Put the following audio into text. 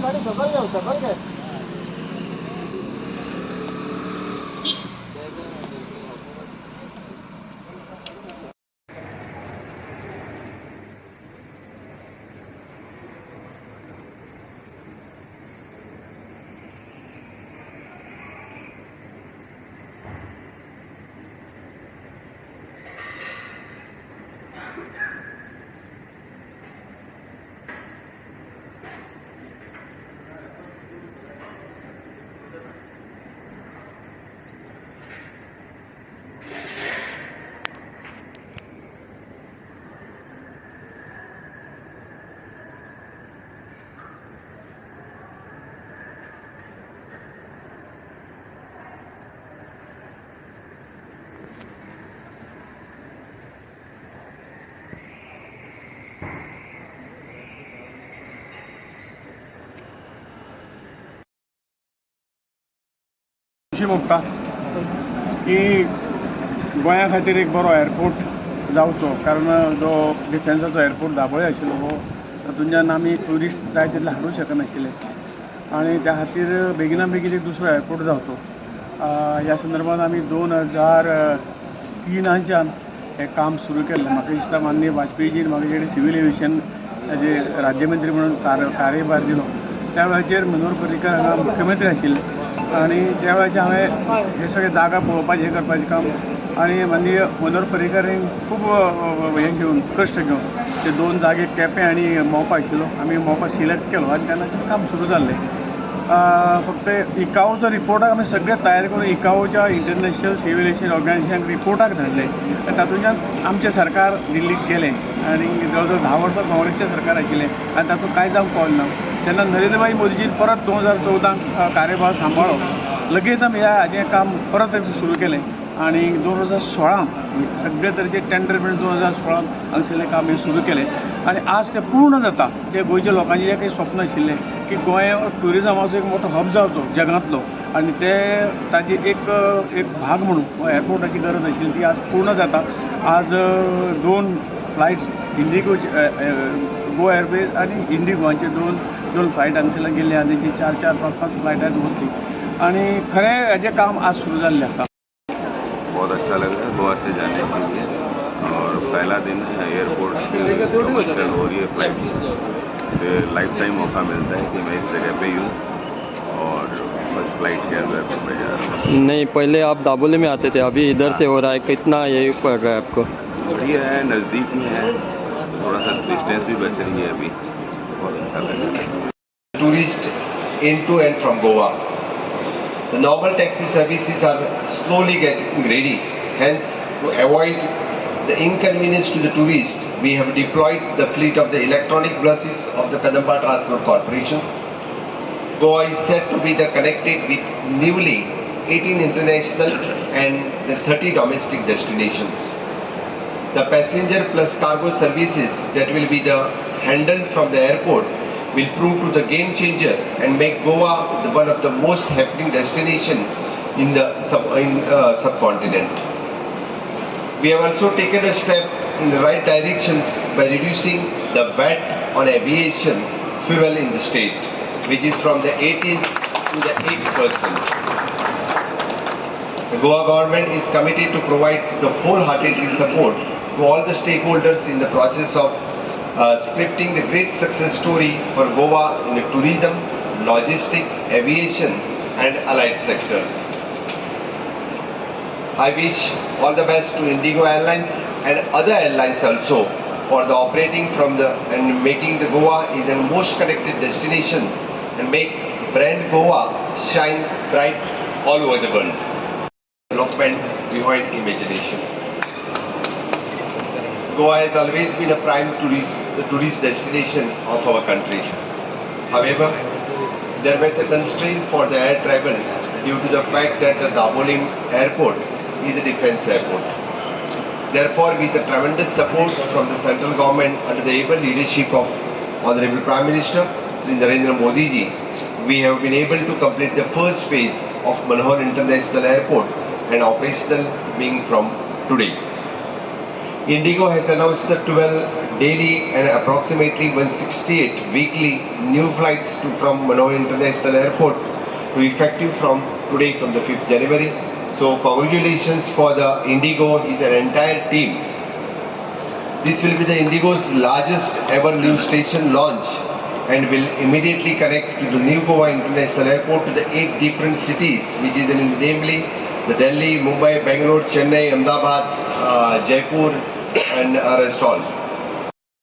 快点走，快点走，快点。अशी भोगता की गोंया खातीर एक बरो एअरपोर्ट जावचो. कारण जो डिफेन्साचो एअरपोर्ट दाबोळे आशिल्लो हो तातूंतल्यान आमी ट्युरिस्ट जाय तितले हाडूंक शकनाशिल्ले. आनी त्या खातीर बेगिना बेगीन एक दुसरो एअरपोर्ट जावचो. ह्या संदर्भात आमी दोन हजार तिनाच्यान हें काम सुरू केल्लें. म्हाका दिसता माननीय वाजपेयीजीन म्हाका जेणे सिव्हील एविएशन हेजे राज्यमंत्री म्हणून कार्य कार्यभार दिलो. त्या वेळाचेर मनोहर पर्रीकर हांगा मुख्यमंत्री आशिल्ले आनी त्या वेळाचेर हांवें हे सगळे जागा पळोवपाचें हें करपाचें काम आनी माननीय मनोहर पर्रीकरान खूब हें घेवन कश्ट घेवन ते दोन जागे केपें आनी मोपा आशिल्लो आमी मोपा सिलेक्ट केलो आनी तेन्ना तें काम सुरू जाल्लें फक्त इकाओचो रिपोर्टाक आमी सगळे तयार करून इकाओच्या इंटरनॅशनल सिव्हिलेशन ऑर्गनायझेशनाक रिपोर्टाक धाडले आनी तातूंतल्यान आमचें सरकार दिल्लीक गेलें आनी जवळ जवळ धा वर्सां काँग्रेसचें सरकार आशिल्लें आनी तातूंत कांय जावंक पावलें ना तेन्ना नरेंद्रभाई मोदीजीन परत दोन हजार चवदाक कार्यभार सांबाळ्ळो लगेच आमी ह्या हाजें काम परत सुरू केलें. आनी दोन हजार सोळांत सगळे तरेचे टेंडर बीन दोन हजार सोळांत हांगसरलें काम हे सुरू केलें. आनी आज तें पूर्ण जाता. जे गोंयच्या लोकांचें जें काही स्वप्न आशिल्लें की गोंय ट्युरिजमाचो एक मोठो हब जावचो जगांतलो. आनी ते ताची एक एक भाग म्हणून हो एअरपोर्टाची गरज आशिल्ली ती आज पूर्ण जाता. आज दोन फ्लायट्स इंडिगो गो एअरवेज आनी इंडिगोचे दोन दोन फ्लायट हांगसरल्यान गेल्ले आनी जी चार चार पांच पांच फ्लायटां वतली आनी खरें हेजें काम आज सुरू जाल्लें आसा बहुत अच्छा लगा है गोवा से जाने के लिए. और पहला दिन है एयरपोर्ट की कमर्शियल हो रही है फ़्लाइट फिर लाइफ टाइम मौका मिलता है कि मैं इस जगह पे यूँ और फ़र्स्ट फ़्लाइट के अंदर मैं जा रहा हूँ नहीं पहले आप दाबोले में आते थे अभी इधर से हो रहा है कितना ये पड़ रहा है आपको बढ़िया है नज़दीक में है थोड़ा सा डिस्टेंस भी बच रही है अभी बहुत अच्छा लग रहा है tourists into and from Goa. The normal taxi services are slowly getting ready. Hence, to avoid the inconvenience to the tourist, we have deployed the fleet of the electronic buses of the Kadamba Transport Corporation. Goa is set to be the connected with newly 18 international and the 30 domestic destinations. The passenger plus cargo services that will be the handled from the airport will prove to the game changer and make Goa one of the most happening destination in the sub, in, uh, subcontinent. We have also taken a step in the right directions by reducing the VAT on aviation fuel in the state, which is from the 18 to the 8 percent. The Goa government is committed to provide the wholeheartedly support to all the stakeholders in the process of uh, scripting the great success story for Goa in the tourism, logistic, aviation and allied sector. I wish all the best to Indigo Airlines and other airlines also for the operating from the and making the Goa is the most connected destination and make brand Goa shine bright all over the world development behind imagination. Goa has always been a prime tourist, tourist destination of our country. However, there were the constraints for the air travel due to the fact that the Dabolim airport is a defense airport. Therefore, with the tremendous support from the central government under the able leadership of Honorable Prime Minister Narendra Modi ji, we have been able to complete the first phase of Manohar International Airport and operational being from today. Indigo has announced the 12 daily and approximately 168 weekly new flights to from Manohar International Airport to effective from today from the 5th January. So congratulations for the Indigo, the entire team. This will be the Indigo's largest ever new station launch and will immediately connect to the new Goa International Airport to the eight different cities, which is in, namely the Delhi, Mumbai, Bangalore, Chennai, Ahmedabad, uh, Jaipur, and uh, rest all.